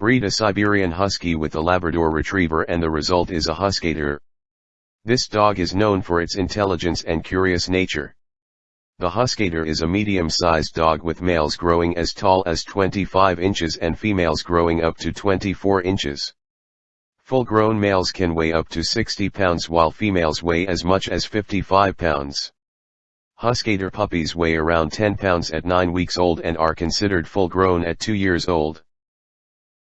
Breed a Siberian Husky with a Labrador Retriever and the result is a Huskador. This dog is known for its intelligence and curious nature. The Huskador is a medium-sized dog with males growing as tall as 25 inches and females growing up to 24 inches. Full-grown males can weigh up to 60 pounds while females weigh as much as 55 pounds. Huskador puppies weigh around 10 pounds at 9 weeks old and are considered full grown at 2 years old.